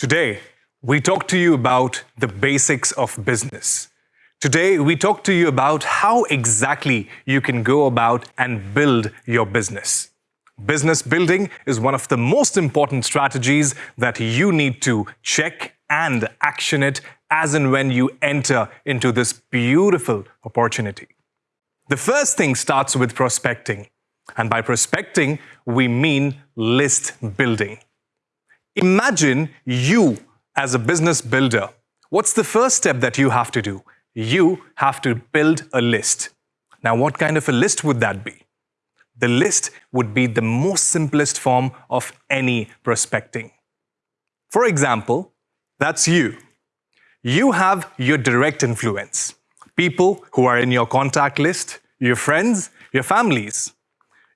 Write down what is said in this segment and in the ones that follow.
Today, we talk to you about the basics of business. Today, we talk to you about how exactly you can go about and build your business. Business building is one of the most important strategies that you need to check and action it as and when you enter into this beautiful opportunity. The first thing starts with prospecting. And by prospecting, we mean list building. Imagine you as a business builder. What's the first step that you have to do? You have to build a list. Now, what kind of a list would that be? The list would be the most simplest form of any prospecting. For example, that's you. You have your direct influence, people who are in your contact list, your friends, your families.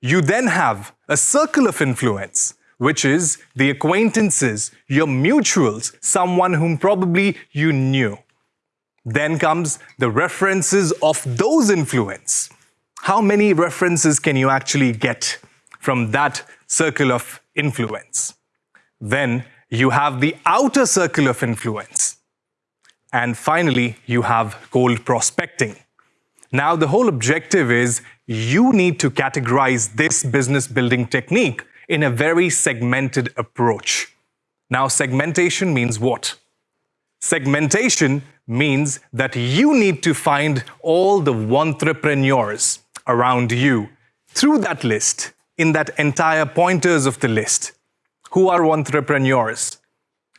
You then have a circle of influence, which is the acquaintances, your mutuals, someone whom probably you knew. Then comes the references of those influence. How many references can you actually get from that circle of influence? Then you have the outer circle of influence. And finally, you have cold prospecting. Now, the whole objective is you need to categorize this business building technique in a very segmented approach. Now, segmentation means what? Segmentation means that you need to find all the entrepreneurs around you through that list, in that entire pointers of the list. Who are wantrepreneurs?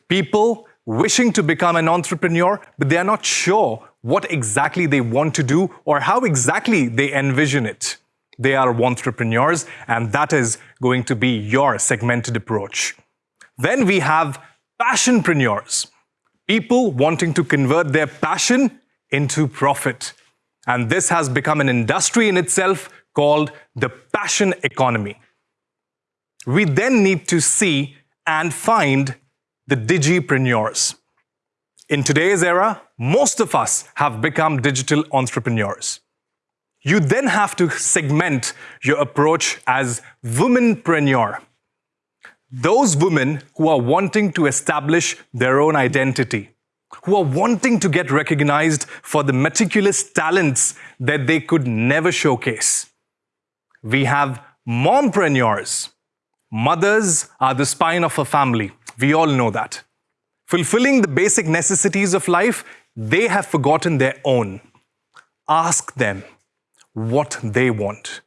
People wishing to become an entrepreneur, but they are not sure what exactly they want to do or how exactly they envision it. They are wantrepreneurs, and that is going to be your segmented approach. Then we have passionpreneurs, people wanting to convert their passion into profit. And this has become an industry in itself called the passion economy. We then need to see and find the digipreneurs. In today's era, most of us have become digital entrepreneurs. You then have to segment your approach as womanpreneur. Those women who are wanting to establish their own identity, who are wanting to get recognized for the meticulous talents that they could never showcase. We have mompreneurs. Mothers are the spine of a family. We all know that. Fulfilling the basic necessities of life, they have forgotten their own. Ask them what they want,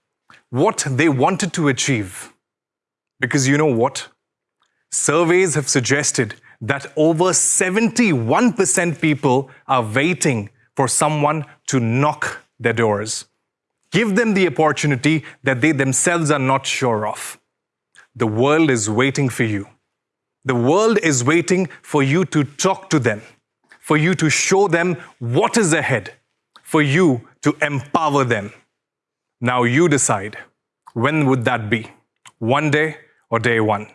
what they wanted to achieve. Because you know what? Surveys have suggested that over 71% people are waiting for someone to knock their doors. Give them the opportunity that they themselves are not sure of. The world is waiting for you. The world is waiting for you to talk to them, for you to show them what is ahead, for you to empower them. Now you decide, when would that be? One day or day one?